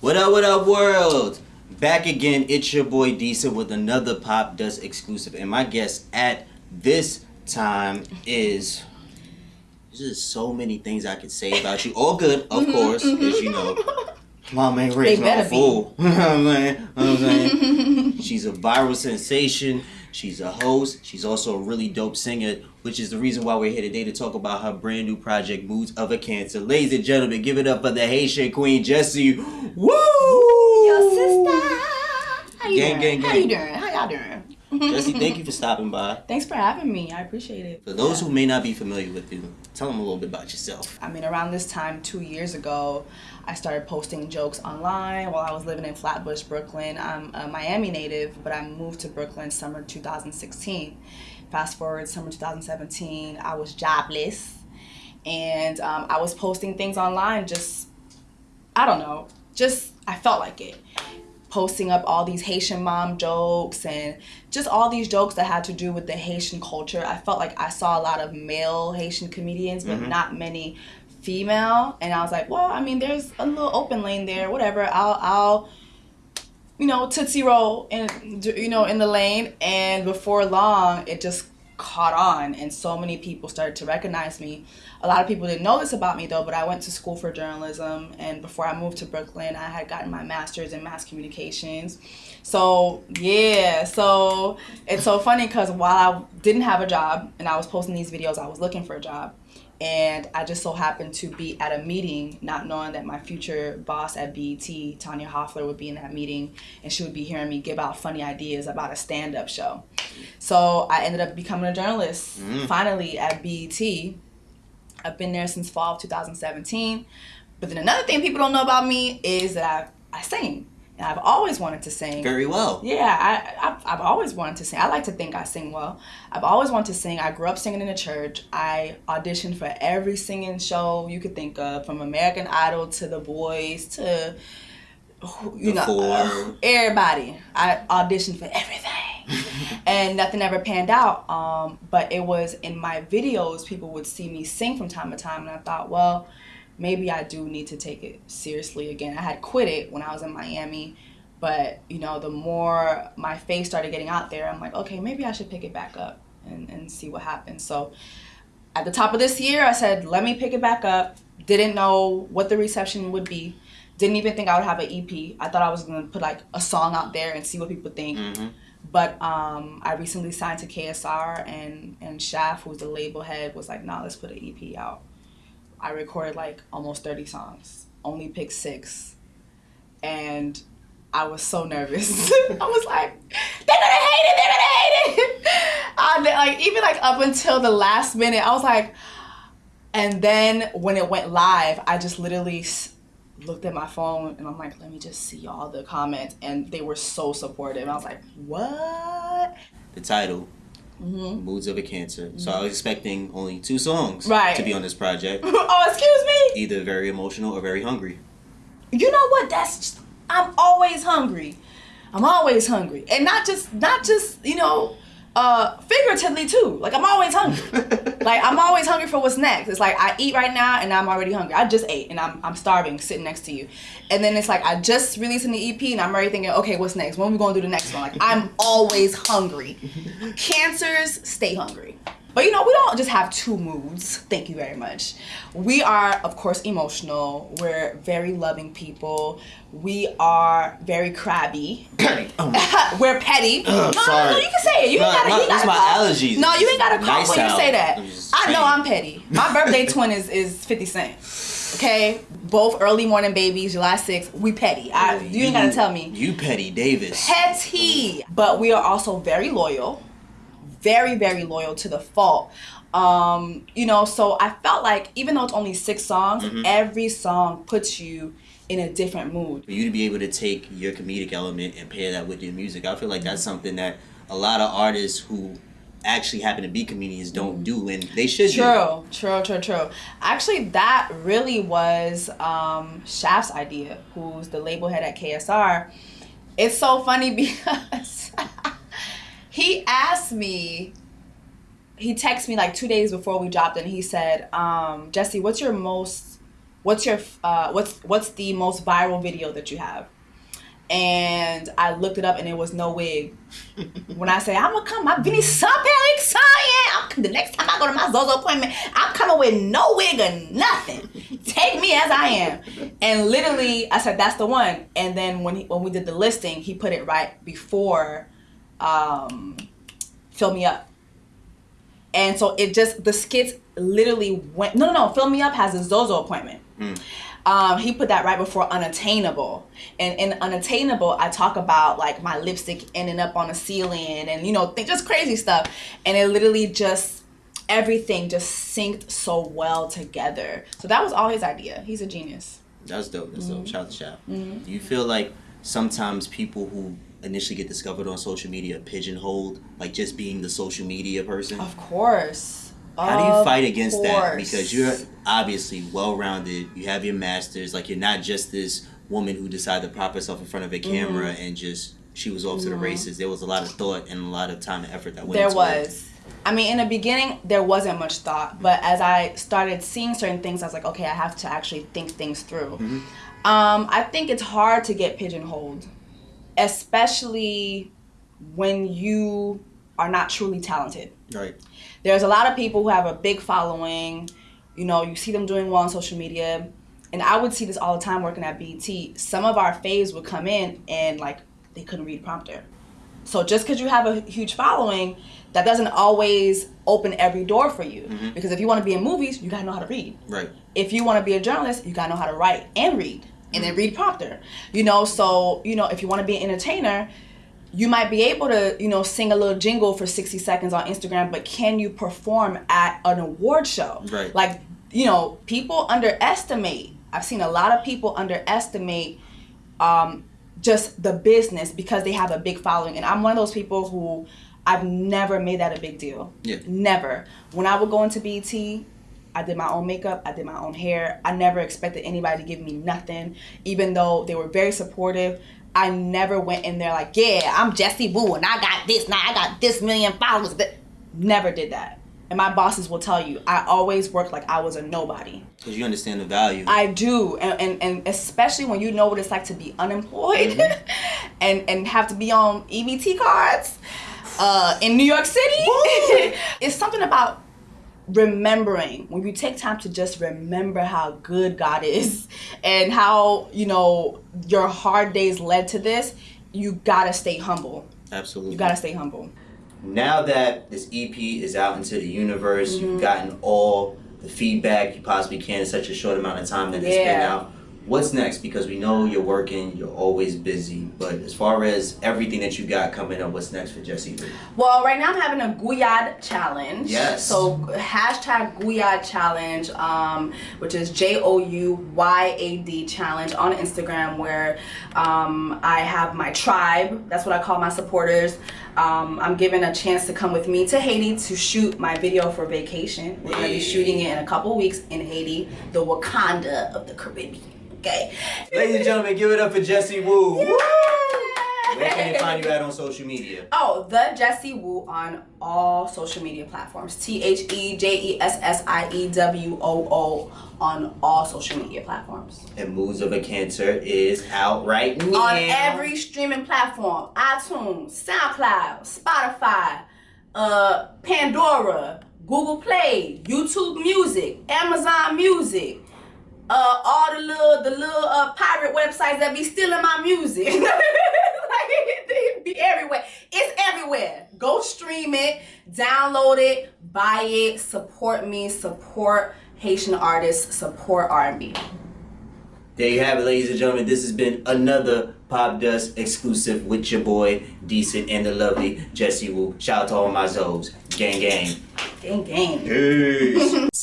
What up, what up, world? Back again, it's your boy Decent with another Popdust exclusive. And my guest at this time is. There's just so many things I could say about you. All good, of course, as you know. Mom ain't raised no fool. I'm saying? You know what I'm saying? She's a viral sensation. She's a host. She's also a really dope singer, which is the reason why we're here today to talk about her brand new project, Moods of a Cancer. Ladies and gentlemen, give it up for the Haitian Queen, Jessie. Woo! Your sister. How you Gang, doing? gang, How you doing? How y'all doing? Jessie, thank you for stopping by. Thanks for having me. I appreciate it. For those who may not be familiar with you, tell them a little bit about yourself. I mean, around this time, two years ago, I started posting jokes online while I was living in Flatbush, Brooklyn. I'm a Miami native, but I moved to Brooklyn summer 2016. Fast forward, summer 2017, I was jobless. And um, I was posting things online just, I don't know, just, I felt like it. Posting up all these Haitian mom jokes and just all these jokes that had to do with the Haitian culture. I felt like I saw a lot of male Haitian comedians, but mm-hmm. not many female. And I was like, well, I mean, there's a little open lane there. Whatever. I'll, I'll, you know, tootsie roll and you know, in the lane. And before long, it just caught on, and so many people started to recognize me. A lot of people didn't know this about me though, but I went to school for journalism, and before I moved to Brooklyn, I had gotten my master's in mass communications. So yeah, so it's so funny because while I didn't have a job and I was posting these videos, I was looking for a job and I just so happened to be at a meeting, not knowing that my future boss at BET, Tanya Hoffler, would be in that meeting, and she would be hearing me give out funny ideas about a stand-up show. So I ended up becoming a journalist mm. finally at BET. I've been there since fall of 2017. But then another thing people don't know about me is that I, I sing, and I've always wanted to sing. Very well. Yeah, I, I've, I've always wanted to sing. I like to think I sing well. I've always wanted to sing. I grew up singing in the church. I auditioned for every singing show you could think of, from American Idol to The Voice to, you The know, Four. everybody. I auditioned for everything. and nothing ever panned out. Um, but it was in my videos, people would see me sing from time to time, and I thought, well, maybe I do need to take it seriously again. I had quit it when I was in Miami, but you know, the more my face started getting out there, I'm like, okay, maybe I should pick it back up and, and see what happens. So at the top of this year, I said, let me pick it back up. Didn't know what the reception would be. Didn't even think I would have an EP. I thought I was gonna put like a song out there and see what people think. Mhm. But um, I recently signed to KSR, and and Shaf, who's the label head, was like, "Nah, let's put an EP out." I recorded like almost thirty songs, only picked six, and I was so nervous. I was like, "They're gonna hate it! They're gonna hate it!" Like even like up until the last minute, I was like, and then when it went live, I just literally looked at my phone and I'm like, let me just see all the comments, and they were so supportive. I was like, what? The title, hmm Moods of a Cancer. So I was expecting only two songs Right. to be on this project. oh, excuse me. Either very emotional or very hungry. You know what? That's I'm always hungry. I'm always hungry, and not just not just you know, uh, figuratively too. Like I'm always hungry. like I'm always hungry for what's next. It's like I eat right now and I'm already hungry. I just ate and I'm I'm starving sitting next to you, and then it's like I just released an EP and I'm already thinking, okay, what's next? When we gonna do the next one? Like I'm always hungry. Cancers stay hungry. But you know, we don't just have two moods. Thank you very much. We are, of course, emotional. We're very loving people. We are very crabby. Oh. We're petty. no, no, sorry. no, you can say it. You No, ain't gotta. no, you gotta my call- allergies. No, you ain't gotta call Nice when you say that. I know. I'm petty. My birthday twin is is Fifty Cent. Okay, both early morning babies, July 6th. We petty. I, you ain't gotta tell me You Petty Davis. petty. But we are also very loyal, very very loyal to the fault. Um, you know, so I felt like even though it's only six songs, Mm-hmm. every song puts you in a different mood. For you to be able to take your comedic element and pair that with your music, I feel like that's something that a lot of artists who actually happen to be comedians don't do, and they should do. True, true, true, true. Actually, that really was um, Shaft's idea, who's the label head at KSR. It's so funny because he asked me, he texted me like two days before we dropped, and he said, um, "Jessie, what's your most what's your uh, what's what's the most viral video that you have? And I looked it up and it was no wig. when I say I'm gonna come, my Vinny so excited. I'm, the next time I go to my Zozo appointment, I'm coming with no wig or nothing. Take me as I am. And literally, I said that's the one. And then when he, when we did the listing, he put it right before um, "Fill Me Up." And so it just the skits literally went. No, no, no. "Fill Me Up" has a Zozo appointment. Um, he put that right before unattainable and in unattainable i talk about like my lipstick ending up on the ceiling and you know th- just crazy stuff and it literally just everything just synced so well together so that was all his idea he's a genius That's dope. That's Mm-hmm. dope. Shout out to Shop. Do you feel like sometimes people who initially get discovered on social media pigeonholed, like just being the social media person? of course How do you fight against that? Because you're obviously well rounded. You have your masters. Like you're not just this woman who decided to prop herself in front of a camera Mm-hmm. and just she was off to the races. There was a lot of thought and a lot of time and effort that went there into it. was i mean in the beginning there wasn't much thought but as i started seeing certain things i was like okay i have to actually think things through Mm-hmm. um, i think it's hard to get pigeonholed especially when you are not truly talented. Right. there's a lot of people who have a big following. You know you see them doing well on social media. And i would see this all the time working at bt some of our faves would come in and like they couldn't read prompter. So just because you have a huge following that doesn't always open every door for you. Mm-hmm. Because if you want to be in movies you got to know how to read. Right. if you want to be a journalist, you gotta know how to write and read, and then read prompter. You know, so you know if you want to be an entertainer, you might be able to you know sing a little jingle for sixty seconds on Instagram, but can you perform at an award show? Right. Like you know, people underestimate. I've seen a lot of people underestimate um, just the business because they have a big following, and I'm one of those people who. I've never made that a big deal. Yeah. Never. When I would go into BT, I did my own makeup, I did my own hair. I never expected anybody to give me nothing, even though they were very supportive. I never went in there like, yeah, I'm Jessie Woo and I got this, now I got this million followers. But never did that. And my bosses will tell you, I always worked like I was a nobody. Because you understand the value. I do, and, and, and especially when you know what it's like to be unemployed and, and have to be on EBT cards uh, in New York City. it's something about remembering when you take time to just remember how good God is and how you know your hard days led to this. You gotta stay humble. Absolutely. You gotta stay humble. now that this EP is out into the universe, Mm-hmm. you've gotten all the feedback you possibly can in such a short amount of time that it's been out. What's next? Because we know you're working, you're always busy. But as far as everything that you got coming up, what's next for Jessie Well, right now I'm having a Jouyad challenge. Yes. So hashtag Jouyad challenge, um, which is J O U Y A D challenge on Instagram, where um, I have my tribe. That's what I call my supporters. Um, I'm given a chance to come with me to Haiti to shoot my video for vacation. We're gonna be shooting it in a couple weeks in Haiti, the Wakanda of the Caribbean. Okay. Ladies and gentlemen, give it up for Jesse Wu. Woo! Where Where can they find you at on social media? Oh, the Jessie Woo on all social media platforms. T H E J E S S I E W O O on all social media platforms. And Moods of a Cancer is out right now. On every streaming platform iTunes, SoundCloud, Spotify, uh, Pandora, Google Play, YouTube Music, Amazon Music. Uh, all the little the little uh, pirate websites that be stealing my music. like they be everywhere. It's everywhere. Go stream it, download it, buy it, support me, support Haitian artists, support R&B. There you have it, ladies and gentlemen. This has been another Popdust exclusive with your boy, Decent and the lovely Jessie Woo. Shout out to all my Zobes. Gang, gang. Gang gang. Peace.